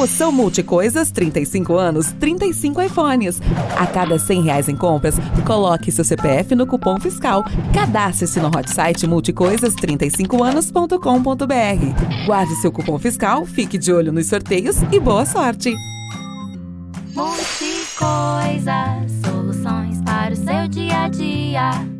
Promoção Multicoisas 35 anos, 35 iPhones. A cada 100 reais em compras, coloque seu CPF no cupom fiscal. Cadastre-se no hot site multicoisas35anos.com.br. Guarde seu cupom fiscal, fique de olho nos sorteios e boa sorte! Multicoisas, soluções para o seu dia a dia.